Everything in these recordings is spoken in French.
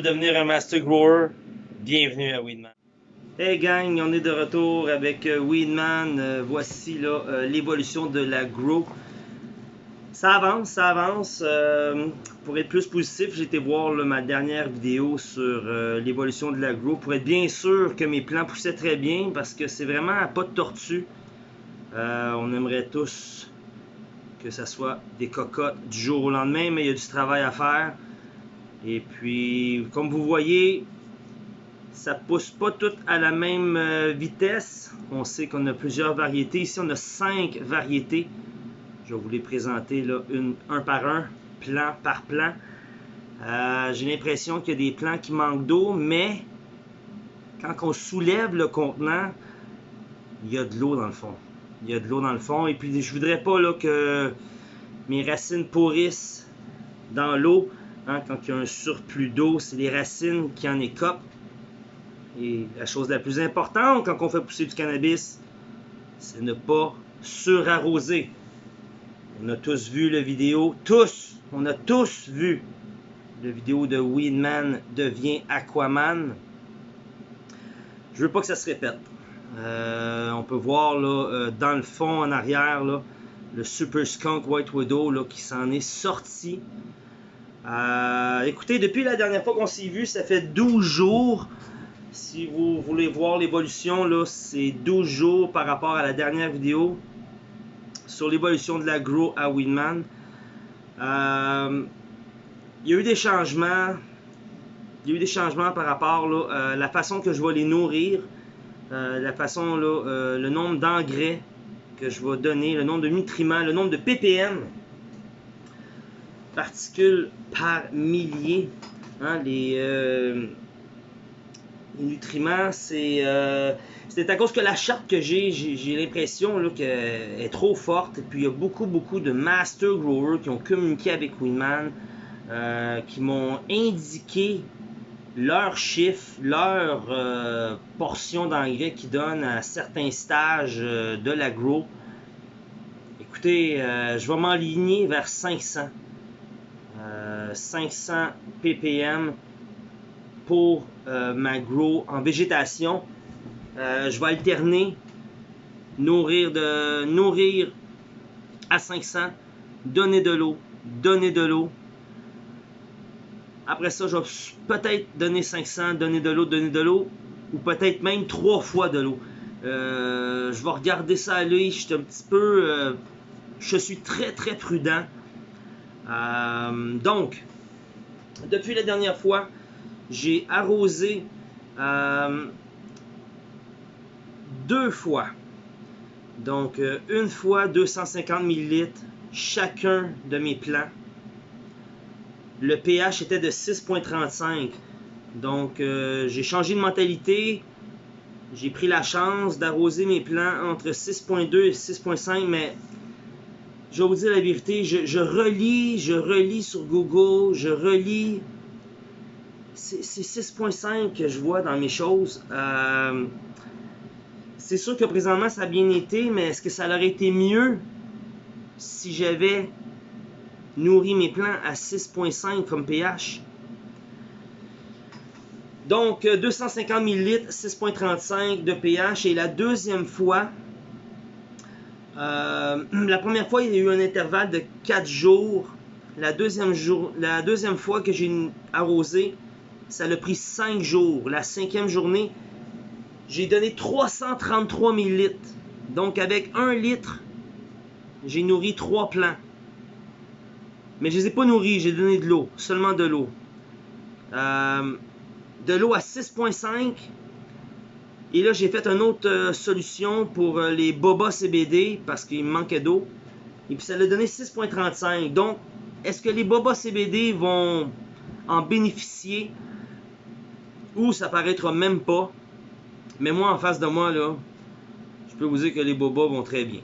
devenir un Master Grower, bienvenue à Weedman. Hey gang, on est de retour avec euh, Weedman. Euh, voici euh, l'évolution de la Grow. Ça avance, ça avance. Pour être plus positif, j'ai été voir ma dernière vidéo sur l'évolution de la Grow pour être bien sûr que mes plants poussaient très bien parce que c'est vraiment à pas de tortue. On aimerait tous que ça soit des cocottes du jour au lendemain, mais il y a du travail à faire. Et puis, comme vous voyez, ça pousse pas toutes à la même euh, vitesse. On sait qu'on a plusieurs variétés. Ici, on a cinq variétés. Je vais vous les présenter là, un par un, plan par plan. Euh, J'ai l'impression qu'il y a des plants qui manquent d'eau, mais quand on soulève le contenant, il y a de l'eau dans le fond. Il y a de l'eau dans le fond. Et puis, je voudrais pas là, que mes racines pourrissent dans l'eau. Hein, quand il y a un surplus d'eau, c'est les racines qui en écopent. Et la chose la plus importante quand on fait pousser du cannabis, c'est ne pas surarroser. On a tous vu la vidéo, tous, on a tous vu la vidéo de Weedman devient Aquaman. Je veux pas que ça se répète. Euh, on peut voir euh, dans le fond en arrière le Super Skunk White Widow qui s'en est sorti. Euh, écoutez, depuis la dernière fois qu'on s'est vu, ça fait 12 jours. Si vous voulez voir l'évolution, là, c'est 12 jours par rapport à la dernière vidéo sur l'évolution de la Grow à Winman. Euh, il y a eu des changements. Par rapport à la façon que je vais les nourrir, euh, la façon, euh, le nombre d'engrais que je vais donner, le nombre de nutriments, le nombre de ppm, particules par millier. Hein, les, euh, les nutriments, c'est euh, c'est à cause que la charte que j'ai, j'ai l'impression qu'elle est trop forte. Et puis il y a beaucoup, beaucoup de master growers qui ont communiqué avec Winman, euh, qui m'ont indiqué leurs chiffres, leur portion d'engrais qu'ils donnent à certains stages de l'agro. Écoutez, je vais m'enligner vers 500. Euh, 500 ppm pour euh, ma grow en végétation. Euh, je vais alterner, nourrir, de, nourrir à 500, donner de l'eau, donner de l'eau. Après ça, je vais peut-être donner 500, donner de l'eau, donner de l'eau, ou peut-être même trois fois de l'eau. Euh, je vais regarder ça à l'œil, je suis un petit peu... je suis très très prudent. Euh, donc, depuis la dernière fois, j'ai arrosé euh, deux fois. Donc, euh, une fois 250 ml chacun de mes plants. Le pH était de 6.35. Donc, j'ai changé de mentalité. J'ai pris la chance d'arroser mes plants entre 6.2 et 6.5, mais je vais vous dire la vérité, je, relis, je relis sur Google, je relis. C'est c'est 6.5 que je vois dans mes choses. Euh, c'est sûr que présentement ça a bien été, mais est-ce que ça aurait été mieux si j'avais nourri mes plants à 6.5 comme pH? Donc, euh, 250 ml, 6.35 de pH. Et la deuxième fois, euh, la première fois, il y a eu un intervalle de 4 jours. La deuxième, la fois que j'ai arrosé, ça a pris 5 jours. La cinquième journée, j'ai donné 333 ml. Donc, avec 1 litre, j'ai nourri 3 plants. Mais je les ai pas nourris, j'ai donné de l'eau, seulement de l'eau. Euh, de l'eau à 6.5. Et là, j'ai fait une autre euh, solution pour euh, les boba CBD parce qu'il me manquait d'eau. Et puis ça l'a donné 6.35. Donc, est-ce que les boba CBD vont en bénéficier? Ou ça paraîtra même pas? Mais moi, en face de moi, là, je peux vous dire que les bobas vont très bien.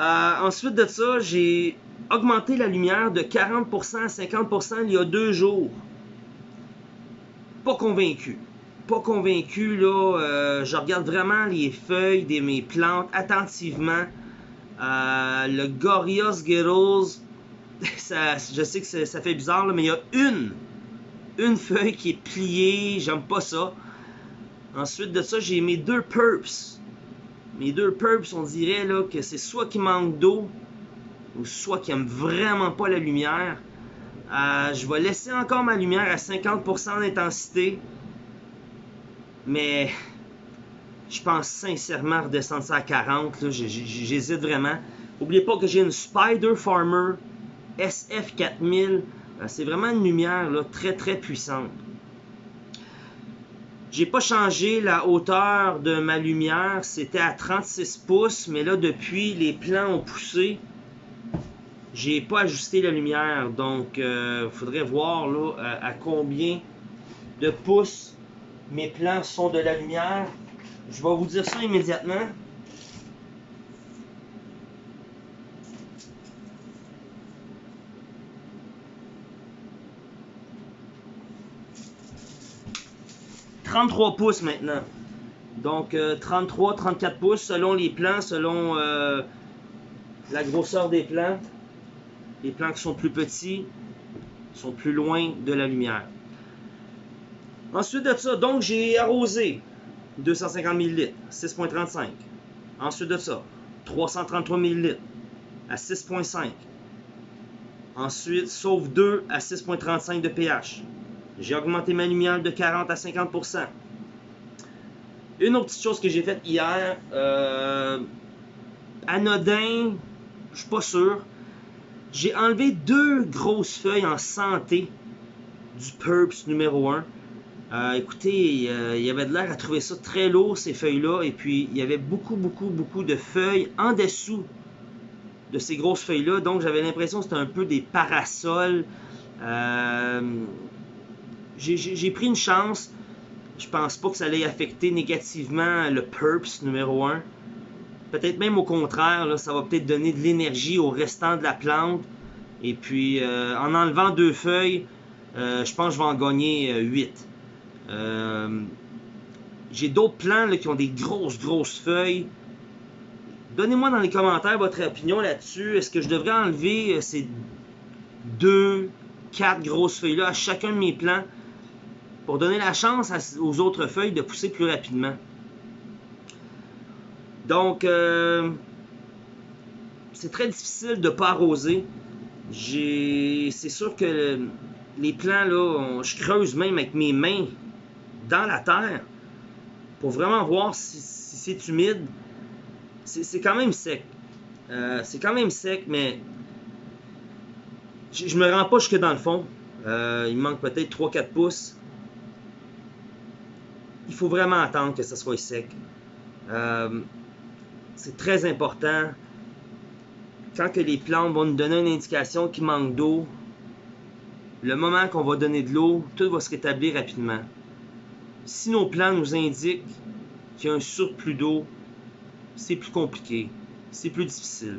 Euh, ensuite de ça, j'ai augmenté la lumière de 40% à 50% il y a deux jours. Pas convaincu. Pas convaincu, là. euh, je regarde vraiment les feuilles de mes plantes attentivement. Euh, le Gorilla Skittles, ça, je sais que ça, ça fait bizarre, là, mais il y a une, une feuille qui est pliée, j'aime pas ça. Ensuite de ça, j'ai mes deux purps. Mes deux purps, on dirait là, que c'est soit qui manque d'eau, ou soit qui aiment vraiment pas la lumière. Euh, je vais laisser encore ma lumière à 50% d'intensité. Mais je pense sincèrement redescendre ça à 40. J'hésite vraiment. N'oubliez pas que j'ai une Spider Farmer SF4000. Euh, c'est vraiment une lumière là, très très puissante. J'ai pas changé la hauteur de ma lumière. C'était à 36 pouces. Mais là, depuis, les plans ont poussé. J'ai pas ajusté la lumière. Donc, il euh, faudrait voir là, à combien de pouces mes plans sont de la lumière. Je vais vous dire ça immédiatement. « 33 pouces maintenant. Donc 33, euh, 34 pouces selon les plans, selon euh, la grosseur des plans. Les plans qui sont plus petits sont plus loin de la lumière. Ensuite de ça, donc j'ai arrosé 250 ml, 6.35. Ensuite de ça, 333 ml à 6.5. Ensuite, sauf 2 à 6.35 de pH. J'ai augmenté ma lumière de 40 à 50%. Une autre petite chose que j'ai faite hier, euh, anodin, je suis pas sûr. J'ai enlevé deux grosses feuilles en santé du PURPS numéro 1. Euh, écoutez, il y avait de l'air à trouver ça très lourd, ces feuilles-là. Et puis, il y avait beaucoup, beaucoup, beaucoup de feuilles en dessous de ces grosses feuilles-là. Donc, j'avais l'impression que c'était un peu des parasols. Euh, j'ai pris une chance. Je pense pas que ça allait affecter négativement le PURPS numéro 1. Peut-être même au contraire, ça va peut-être donner de l'énergie au restant de la plante. Et puis, euh, en enlevant deux feuilles, je pense que je vais en gagner 8. Euh, j'ai d'autres plants qui ont des grosses, grosses feuilles. Donnez-moi dans les commentaires votre opinion là-dessus. Est-ce que je devrais enlever euh, ces deux, quatre grosses feuilles-là à chacun de mes plants pour donner la chance aux autres feuilles de pousser plus rapidement? Donc, euh, c'est très difficile de ne pas arroser. C'est sûr que les plants, là, je creuse même avec mes mains dans la terre pour vraiment voir si, c'est humide. C'est quand même sec. Euh, c'est quand même sec, mais je, me rends pas jusque dans le fond. Euh, il manque peut-être 3-4 pouces. Il faut vraiment attendre que ça soit sec. Euh, c'est très important. Quand que les plantes vont nous donner une indication qu'il manque d'eau, le moment qu'on va donner de l'eau, tout va se rétablir rapidement. Si nos plans nous indiquent qu'il y a un surplus d'eau, c'est plus compliqué, c'est plus difficile.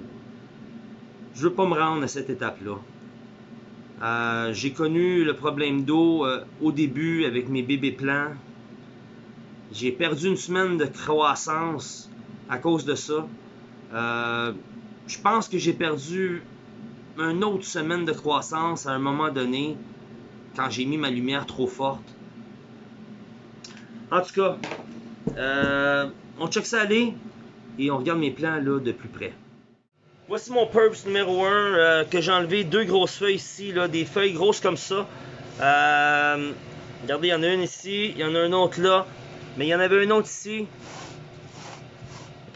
Je veux pas me rendre à cette étape-là. Euh, j'ai connu le problème d'eau euh, au début avec mes bébés plants. J'ai perdu une semaine de croissance à cause de ça. Euh, je pense que j'ai perdu une autre semaine de croissance à un moment donné quand j'ai mis ma lumière trop forte. En tout cas, euh, on check ça aller et on regarde mes plans là de plus près. Voici mon Purps numéro 1 euh, que j'ai enlevé deux grosses feuilles ici, des feuilles grosses comme ça. Euh, regardez, il y en a une ici, il y en a une autre là, mais il y en avait une autre ici.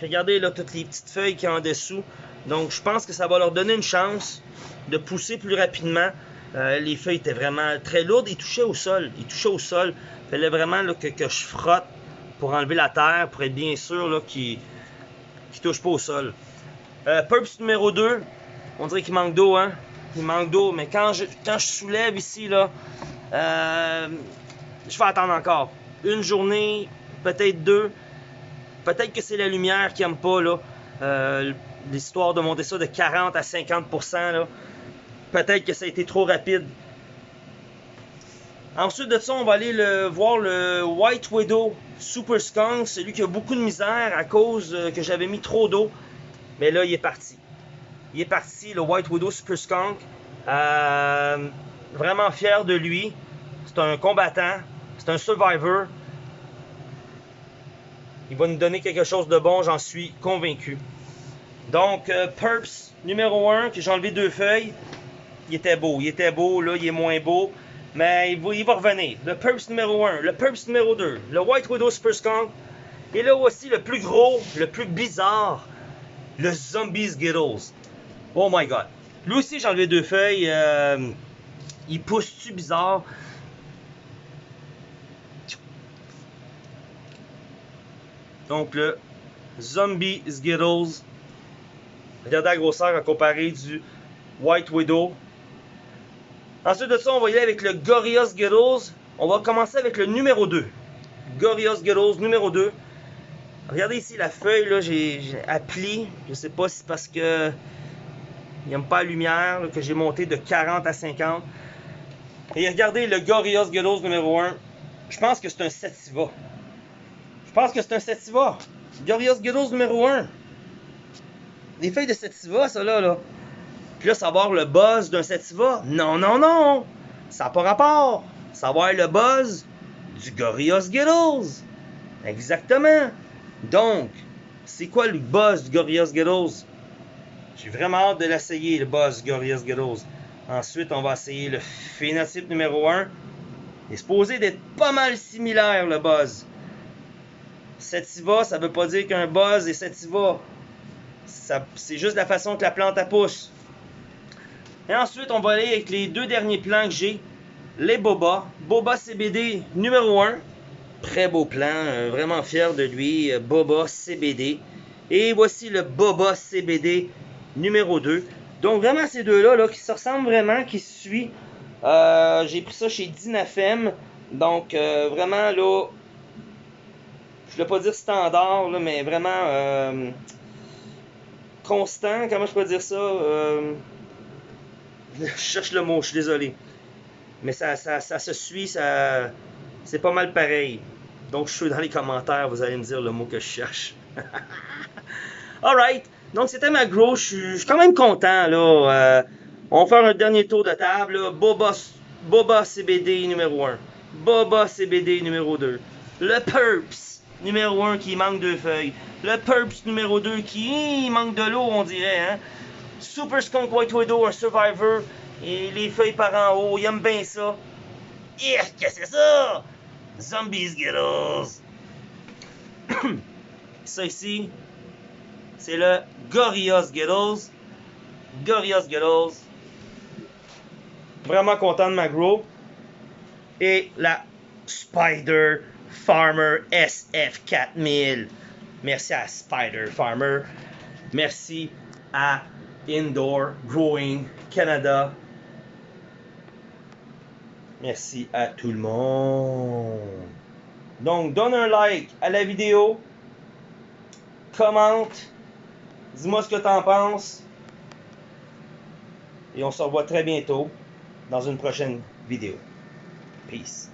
regardez là toutes les petites feuilles qui en dessous. Donc je pense que ça va leur donner une chance de pousser plus rapidement. Les feuilles étaient vraiment très lourdes, ils touchaient au sol, ils touchaient au sol fallait vraiment que, je frotte pour enlever la terre, pour être bien sûr qu'il ne touche pas au sol. Euh, numéro 2, on dirait qu'il manque d'eau, hein? Il manque d'eau, mais quand je, soulève ici, là, euh, je vais attendre encore. Une journée, peut-être deux. Peut-être que c'est la lumière qui n'aime pas. Euh, l'histoire de monter ça de 40 à 50%, là. Peut-être que ça a été trop rapide. Ensuite de ça, on va aller le, voir le White Widow Super Skunk, celui qui a beaucoup de misère à cause euh, que j'avais mis trop d'eau. Mais là, il est parti. Il est parti, le White Widow Super Skunk. Euh, vraiment fier de lui. C'est un combattant. C'est un survivor. Il va nous donner quelque chose de bon, j'en suis convaincu. Donc, euh, Purps numéro 1, que j'ai enlevé deux feuilles. Il était beau, il était beau, là, il est moins beau. Mais il va, revenir. Le Purps numéro 1, le Purps numéro 2, le White Widow Super Skunk. Et là aussi, le plus gros, le plus bizarre, le Zombie Skittles. Oh my god. Lui aussi, j'ai enlevé deux feuilles. Euh, il pousse-tu bizarre? Donc le Zombie Skittles. Regardez la grosseur à comparer du White Widow. Ensuite de ça, on va y aller avec le Gorilla Skittles. On va commencer avec le numéro 2. Gorilla Skittles numéro 2. Regardez ici la feuille, là, j'ai appelé. Je sais pas si c'est parce que il n'aime pas la lumière, que j'ai monté de 40 à 50. Et regardez le Gorilla Skittles numéro 1. Je pense que c'est un Sativa. Je pense que c'est un Sativa. Gorilla Skittles numéro 1. Des feuilles de Sativa, ça là, là. Puis là, savoir le buzz d'un Sativa? Non, non, non. Ça n'a pas rapport. Savoir le buzz du Gorilla Skittles. Exactement. Donc, c'est quoi le buzz du Gorilla Skittles? J'ai vraiment hâte de l'essayer, le buzz du Gorilla Skittles. Ensuite, on va essayer le phénotype numéro 1. Il est supposé d'être pas mal similaire, le buzz. Sativa, ça veut pas dire qu'un buzz est sativa. C'est juste la façon que la plante pousse. Et ensuite, on va aller avec les deux derniers plants que j'ai. Les Boba. Boba CBD numéro 1. Très beau plan, euh, vraiment fier de lui. Euh, Boba CBD. Et voici le Boba CBD numéro 2. Donc vraiment ces deux-là là, qui se ressemblent vraiment, qui se suivent. Euh, j'ai pris ça chez Dinafem. Donc vraiment là, je ne vais pas dire standard, là, mais vraiment constant, comment je peux dire ça? Je cherche le mot, je suis désolé. Mais ça, ça, se suit, ça, c'est pas mal pareil. Donc, je suis dans les commentaires, vous allez me dire le mot que je cherche. Alright, donc c'était ma grow. Je suis quand même content. là. Euh, on va faire un dernier tour de table. Boba, Boba CBD numéro 1. Boba CBD numéro 2. Le Purps numéro 1 qui manque deux feuilles. Le Purps numéro 2 qui manque de l'eau, on dirait. Hein? Super Skunk White Widow, un Survivor. Et les feuilles par en haut, il aime bien ça. qu'est-ce que c'est ça? Zombies Skittles. ça ici, c'est le Gorilla Skittles. Gorilla Skittles. Vraiment content de ma grow. Et la Spider Farmer SF4000. Merci à Spider Farmer. Merci à Indoor Growing Canada. Merci à tout le monde. Donc, donne un like à la vidéo. Commente. Dis-moi ce que tu en penses. Et on se revoit très bientôt dans une prochaine vidéo. Peace.